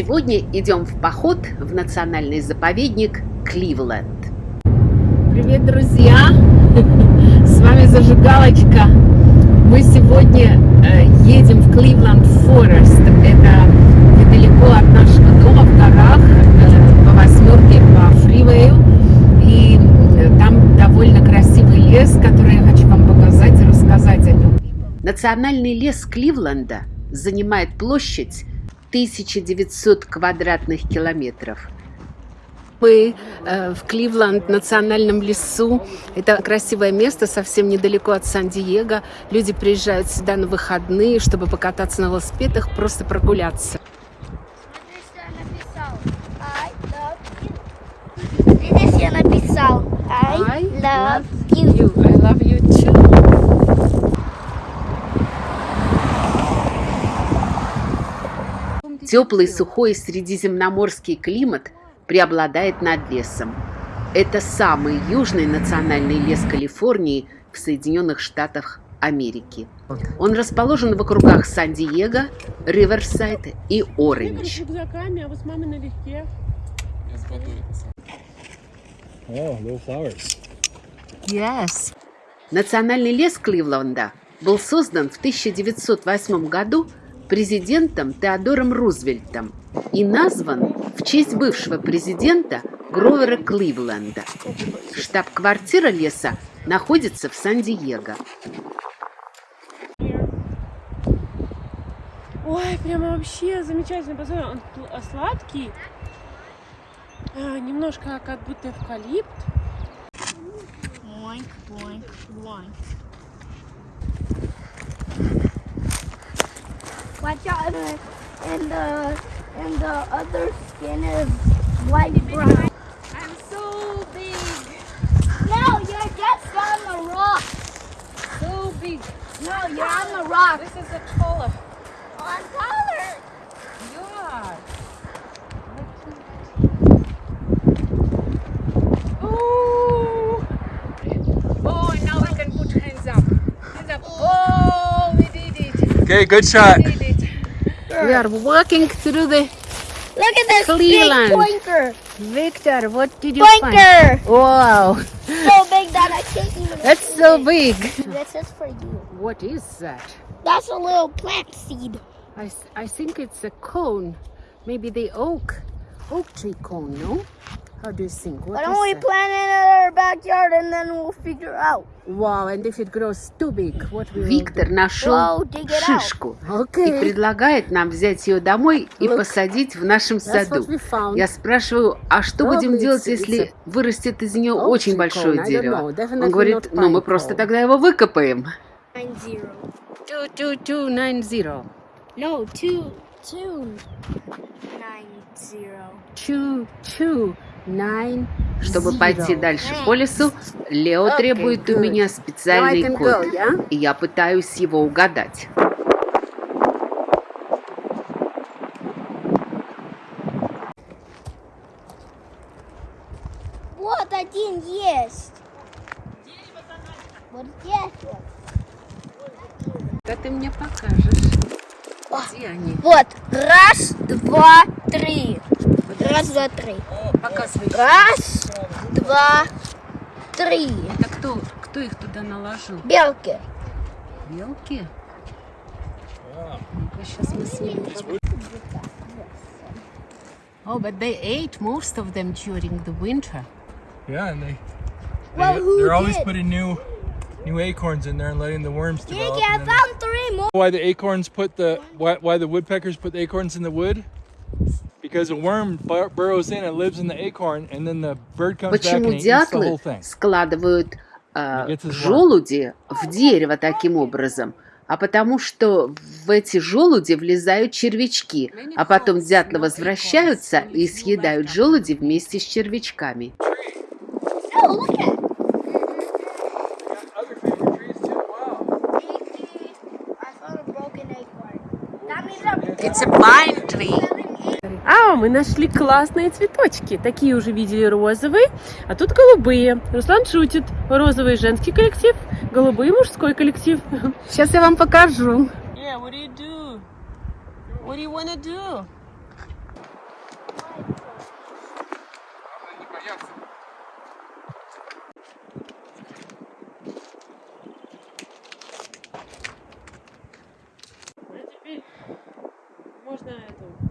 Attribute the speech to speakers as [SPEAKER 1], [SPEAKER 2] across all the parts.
[SPEAKER 1] Сегодня идем в поход в национальный заповедник Кливленд.
[SPEAKER 2] Привет, друзья! С вами Зажигалочка. Мы сегодня э, едем в Кливленд Форест. Это недалеко от нашего дома в горах, э, по восьмерке, по фривею. И э, там довольно красивый лес, который я хочу вам показать и рассказать о нем.
[SPEAKER 1] Национальный лес Кливленда занимает площадь 1900 квадратных километров.
[SPEAKER 2] Мы э, в Кливленд, национальном лесу. Это красивое место, совсем недалеко от Сан-Диего. Люди приезжают сюда на выходные, чтобы покататься на велосипедах, просто прогуляться.
[SPEAKER 3] Видишь, я написал I love you.
[SPEAKER 2] I love you too.
[SPEAKER 1] Теплый, сухой средиземноморский климат преобладает над лесом. Это самый южный национальный лес Калифорнии в Соединенных Штатах Америки. Он расположен в округах Сан-Диего, Риверсайд и Ориндж.
[SPEAKER 4] а.
[SPEAKER 2] Yes.
[SPEAKER 1] Национальный лес Кливленда был создан в 1908 году президентом Теодором Рузвельтом и назван в честь бывшего президента Гровера Кливленда. Штаб-квартира леса находится в Сан-Диего.
[SPEAKER 4] Ой, прямо вообще замечательно. Посмотри, он а, сладкий. А, немножко как будто эвкалипт.
[SPEAKER 3] Boink, boink, boink. Watch out, and the uh, and the other skin is white brown.
[SPEAKER 4] I'm so big,
[SPEAKER 3] No, you're just on the rock.
[SPEAKER 4] so big.
[SPEAKER 3] No, you're on the rock.
[SPEAKER 4] This is a taller.
[SPEAKER 3] On color.
[SPEAKER 4] Yeah. Oh. Oh, and now we can put hands up. Hands up. Oh, oh we did it.
[SPEAKER 5] Okay, good shot.
[SPEAKER 4] We did it.
[SPEAKER 2] We are walking through the
[SPEAKER 3] Look at this
[SPEAKER 2] Cleveland.
[SPEAKER 3] big.
[SPEAKER 2] Victor. What did you find?
[SPEAKER 3] Pointer.
[SPEAKER 2] Wow,
[SPEAKER 3] So big that I can't even.
[SPEAKER 2] that's
[SPEAKER 3] see
[SPEAKER 2] so
[SPEAKER 3] it.
[SPEAKER 2] big.
[SPEAKER 3] This is for you.
[SPEAKER 2] What is that?
[SPEAKER 3] That's a little plant seed.
[SPEAKER 2] I, I think it's a cone. Maybe the oak, oak tree cone, no? How do you think? What
[SPEAKER 3] Why don't we
[SPEAKER 2] that?
[SPEAKER 3] plant it in our backyard and then we'll figure out.
[SPEAKER 2] Wow, and if it grows too big, what will
[SPEAKER 1] Виктор нашел шишку и
[SPEAKER 2] Okay.
[SPEAKER 1] предлагает нам взять ее домой и
[SPEAKER 2] Look,
[SPEAKER 1] посадить в нашем саду. Я спрашиваю, а что
[SPEAKER 2] Probably
[SPEAKER 1] будем делать,
[SPEAKER 2] it's-
[SPEAKER 1] если
[SPEAKER 2] it's
[SPEAKER 1] вырастет из нее очень большое
[SPEAKER 2] cone.
[SPEAKER 1] Дерево? Он говорит, ну мы просто тогда его выкопаем.
[SPEAKER 3] Nine zero.
[SPEAKER 2] Two, two, two, nine, zero.
[SPEAKER 3] No, two, two, nine zero.
[SPEAKER 2] Two,
[SPEAKER 1] Чтобы пойти дальше по лесу, Лео
[SPEAKER 2] Okay,
[SPEAKER 1] требует у меня специальный код.
[SPEAKER 2] go, yeah?
[SPEAKER 1] И я пытаюсь его угадать.
[SPEAKER 3] Вот один есть. Вот здесь вот.
[SPEAKER 2] Да ты мне покажешь. Где они?
[SPEAKER 3] Вот. Раз, два, три. Раз, два, три.
[SPEAKER 2] Показывай.
[SPEAKER 3] Раз, два, три.
[SPEAKER 2] Это кто, кто их туда наложил?
[SPEAKER 3] Белки.
[SPEAKER 2] Белки? Ну-ка, сейчас мы снимем. Oh, but they ate most of them during the winter.
[SPEAKER 5] Yeah, and they,
[SPEAKER 3] Well,
[SPEAKER 5] they
[SPEAKER 3] who
[SPEAKER 5] they're always
[SPEAKER 3] did?
[SPEAKER 5] putting new new acorns in there and letting the worms develop.
[SPEAKER 3] Gigi, I
[SPEAKER 5] and then
[SPEAKER 3] found three more.
[SPEAKER 5] they- why the acorns put the why, why the woodpeckers put the acorns in the wood? Because a worm bur- burrows in and lives in the acorn, and then the bird comes back
[SPEAKER 1] Почему
[SPEAKER 5] and he eats the whole thing.
[SPEAKER 1] складывают э, желуди в дерево таким образом? А потому что в эти желуди влезают червячки, а потом дятлы возвращаются и съедают желуди вместе с червячками.
[SPEAKER 2] It's a pine tree.
[SPEAKER 4] Мы нашли классные цветочки. Такие уже видели розовые, а тут голубые. Руслан шутит. Розовый женский коллектив, голубые мужской коллектив.
[SPEAKER 2] Сейчас я вам покажу.
[SPEAKER 4] А
[SPEAKER 3] можно
[SPEAKER 5] эту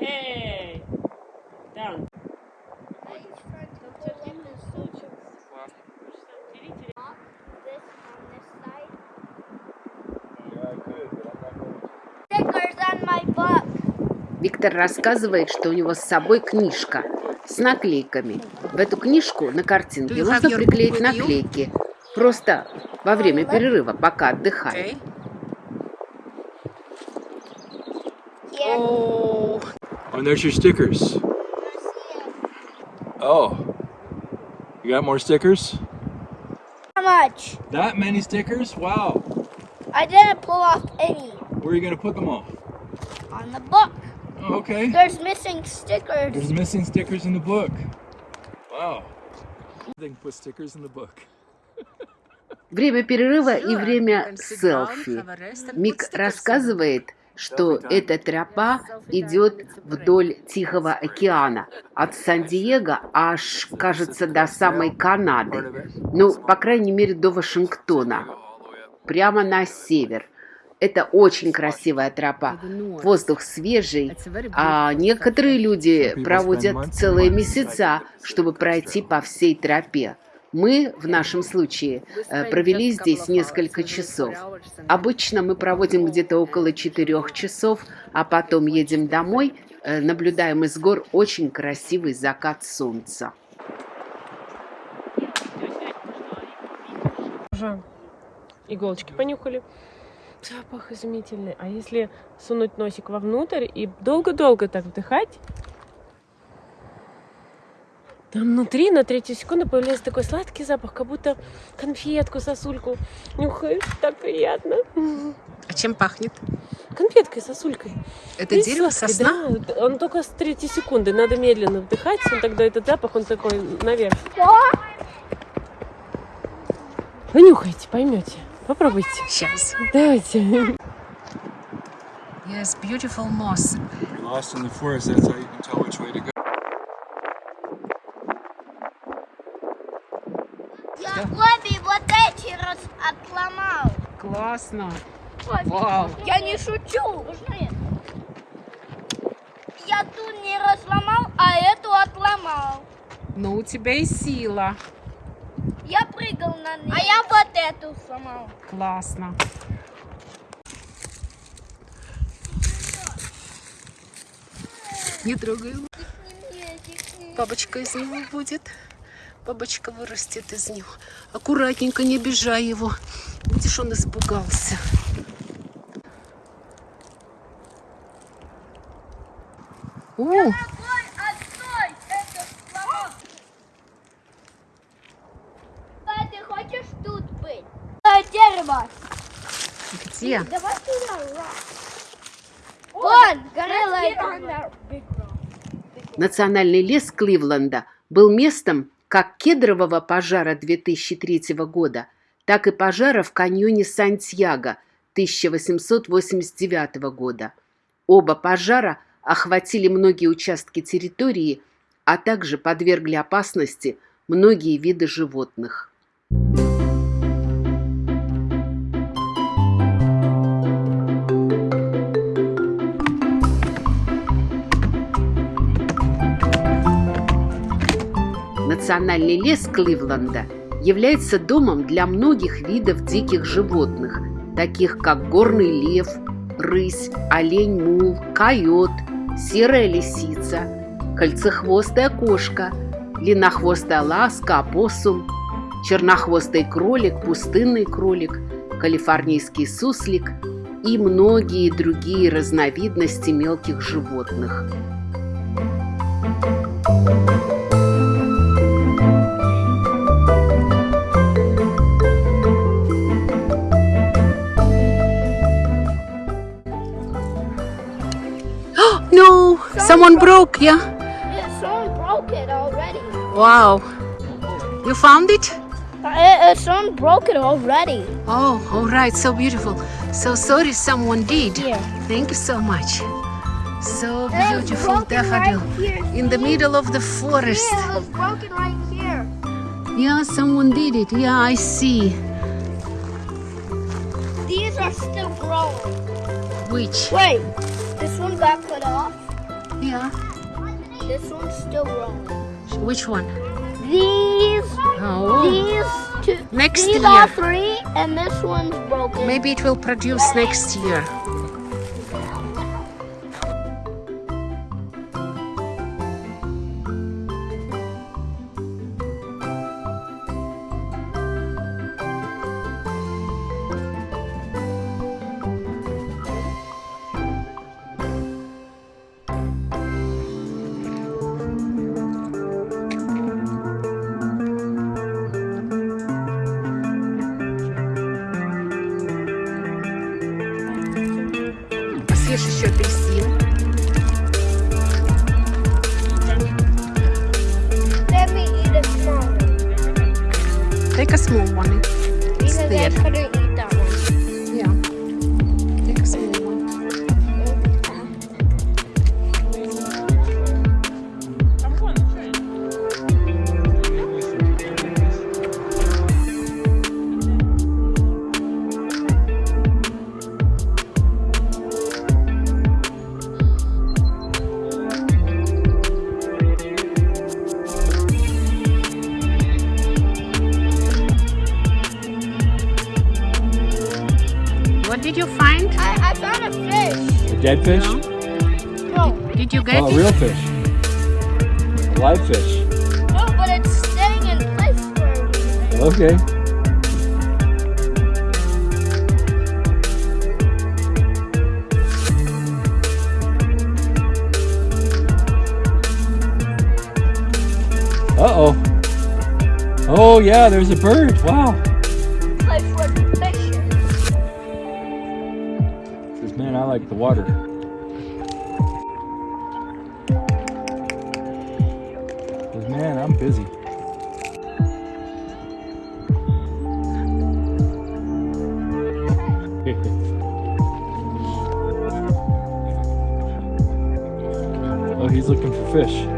[SPEAKER 4] Эй! Down.
[SPEAKER 3] Social this on this side. Stickers on my book.
[SPEAKER 1] Виктор рассказывает, что у него с собой книжка с наклейками. В эту книжку на картинке нужно приклеить наклейки. Просто во время перерыва, пока отдыхает.
[SPEAKER 3] Yeah.
[SPEAKER 4] Oh.
[SPEAKER 5] And there's your stickers. Oh. You got more stickers?
[SPEAKER 3] How much?
[SPEAKER 5] That many stickers? Wow.
[SPEAKER 3] I didn't pull off any
[SPEAKER 5] Where are you going to put them all?
[SPEAKER 3] on the book.
[SPEAKER 5] Oh, okay.
[SPEAKER 3] There's missing stickers.
[SPEAKER 5] There's missing stickers in the book. Wow. They can put stickers in the book.
[SPEAKER 1] Время перерыва и время селфи. Мик рассказывает, что эта тропа идет вдоль Тихого океана, от Сан-Диего аж, кажется, до самой Канады. Ну, по крайней мере, до Вашингтона. Прямо на север. Это очень красивая тропа. Воздух свежий, а некоторые люди проводят целые месяца, чтобы пройти по всей тропе. Мы, в нашем случае, э, провели здесь несколько часов. Обычно мы проводим где-то около четырех часов, а потом едем домой, э, наблюдаем из гор очень красивый закат солнца.
[SPEAKER 4] Уже иголочки понюхали. Запах изумительный. А если сунуть носик вовнутрь и долго-долго так вдыхать, там внутри на третью секунду появляется такой сладкий запах, как будто конфетку, сосульку нюхаешь. Так приятно.
[SPEAKER 2] А чем пахнет?
[SPEAKER 4] Конфеткой, сосулькой.
[SPEAKER 2] Это
[SPEAKER 4] И
[SPEAKER 2] дерево
[SPEAKER 4] сладкой,
[SPEAKER 2] сосна?
[SPEAKER 4] Да, он только с третьей секунды. Надо медленно вдыхать, он тогда этот запах, он такой наверх. Понюхайте, поймете. Попробуйте.
[SPEAKER 2] Сейчас.
[SPEAKER 4] Давайте.
[SPEAKER 2] Yes, beautiful moss.
[SPEAKER 5] You're lost in the forest, that's how you can tell which way to go.
[SPEAKER 3] Я Бобби вот эти раз отломал.
[SPEAKER 2] Классно.
[SPEAKER 3] Бобби,
[SPEAKER 2] Вау.
[SPEAKER 3] Я не шучу. Я ту не разломал, а эту отломал.
[SPEAKER 2] Ну, у тебя и сила.
[SPEAKER 3] Я прыгал на ней. А я вот эту сломал.
[SPEAKER 2] Классно. Не трогай его. Бабочка из него будет. Бабочка вырастет из него. Аккуратненько, не обижай его. Видишь, он испугался. О,
[SPEAKER 3] дерево.
[SPEAKER 2] где?
[SPEAKER 3] Давай туда. Вон, горелла.
[SPEAKER 1] Национальный лес Кливленда был местом как кедрового пожара 2003 года, так и пожара в каньоне Сантьяго 1889 года. Оба пожара охватили многие участки территории, а также подвергли опасности многие виды животных. Национальный лес Кливленда является домом для многих видов диких животных, таких как горный лев, рысь, олень-мул, койот, серая лисица, кольцехвостая кошка, длиннохвостая ласка, опоссум, чернохвостый кролик, пустынный кролик, калифорнийский суслик и многие другие разновидности мелких животных. No, someone broke, yeah?
[SPEAKER 3] Yeah, someone broke it already.
[SPEAKER 2] Wow. You found it?
[SPEAKER 3] Uh, uh, someone broke it already.
[SPEAKER 2] Oh, all right. So beautiful. So sorry someone did.
[SPEAKER 3] Yeah.
[SPEAKER 2] Thank you so much. So beautiful
[SPEAKER 3] broken right
[SPEAKER 2] daffodil. In the middle of the forest.
[SPEAKER 3] Yeah, it was broken right here.
[SPEAKER 2] Yeah, someone did it. Yeah, I see.
[SPEAKER 3] These are still growing.
[SPEAKER 1] Which?
[SPEAKER 3] Wait, this one got cut off.
[SPEAKER 1] Yeah.
[SPEAKER 3] This one's still growing.
[SPEAKER 1] Which one?
[SPEAKER 3] These,
[SPEAKER 1] Oh.
[SPEAKER 3] these two,
[SPEAKER 1] Next
[SPEAKER 3] these
[SPEAKER 1] year.
[SPEAKER 3] are three, and this one's broken.
[SPEAKER 1] Maybe it will produce next year. Take a small one.
[SPEAKER 3] because I
[SPEAKER 1] there. What did you find?
[SPEAKER 3] I, I found a fish.
[SPEAKER 5] A dead fish?
[SPEAKER 3] No,
[SPEAKER 1] Did you get
[SPEAKER 5] Oh, a real fish. A live fish.
[SPEAKER 3] no, but it's staying in place for a reason.
[SPEAKER 5] Okay. Uh oh. Oh yeah, there's a bird. Wow. Like the water. Says, man, I'm busy. oh, he's looking for fish.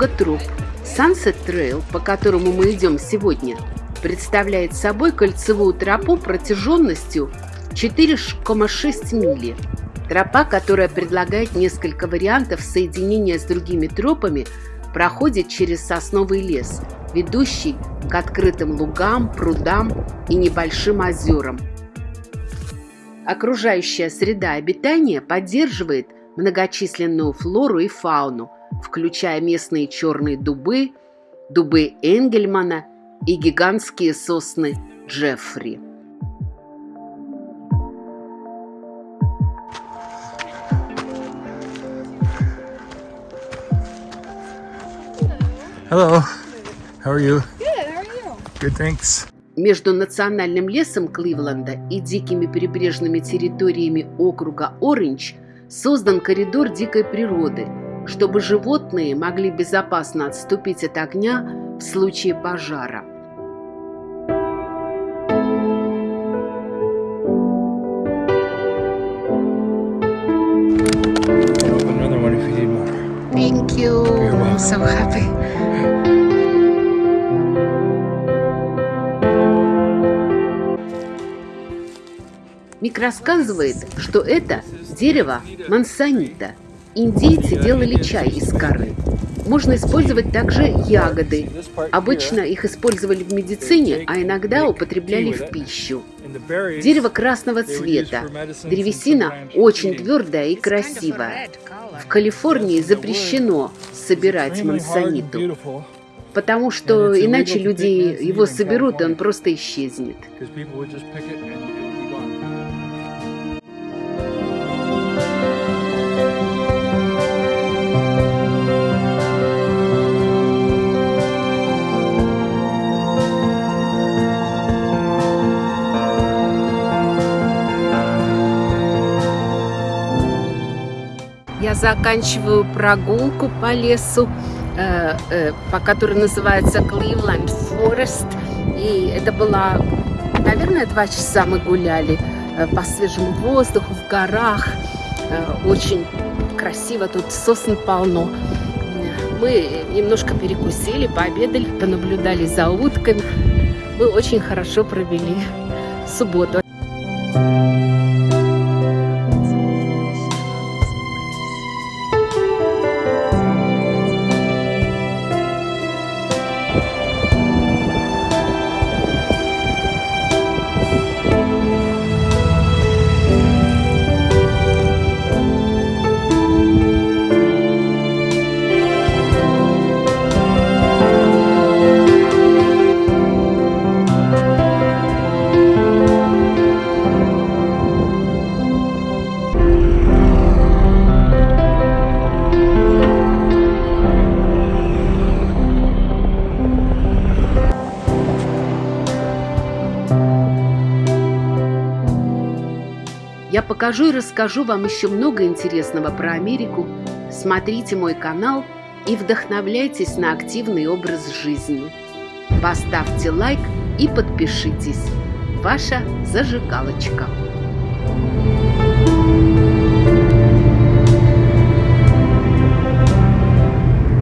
[SPEAKER 1] Много троп. Sunset Trail, по которому мы идем сегодня, представляет собой кольцевую тропу протяженностью 4,6 мили. Тропа, которая предлагает несколько вариантов соединения с другими тропами, проходит через сосновый лес, ведущий к открытым лугам, прудам и небольшим озерам. Окружающая среда обитания поддерживает многочисленную флору и фауну, включая местные черные дубы, дубы Энгельмана и гигантские сосны Джеффри.
[SPEAKER 5] Hello. How are you?
[SPEAKER 3] Good, how are you?
[SPEAKER 5] Good, thanks.
[SPEAKER 1] Между национальным лесом Кливленда и дикими прибрежными территориями округа Ориндж создан коридор дикой природы, чтобы животные могли безопасно отступить от огня в случае пожара. Thank you.
[SPEAKER 5] Welcome.
[SPEAKER 1] So happy. Мик рассказывает, что это дерево мансонита. Индейцы делали чай из коры. Можно использовать также ягоды. Обычно их использовали в медицине, а иногда употребляли в пищу. Дерево красного цвета. Древесина очень твердая и красивая. В Калифорнии запрещено собирать мансониту, потому что иначе люди его соберут, и он просто исчезнет.
[SPEAKER 2] Заканчиваю прогулку по лесу, э, э, по которой называется Cleveland Forest. И это была, наверное, два часа мы гуляли э, по свежему воздуху в горах. Э, очень красиво, тут сосен полно. Мы немножко перекусили, пообедали, понаблюдали за утками. Мы очень хорошо провели субботу. Я покажу и расскажу вам еще много интересного про Америку. Смотрите мой канал и вдохновляйтесь на активный образ жизни. Поставьте лайк и подпишитесь. Ваша зажигалочка.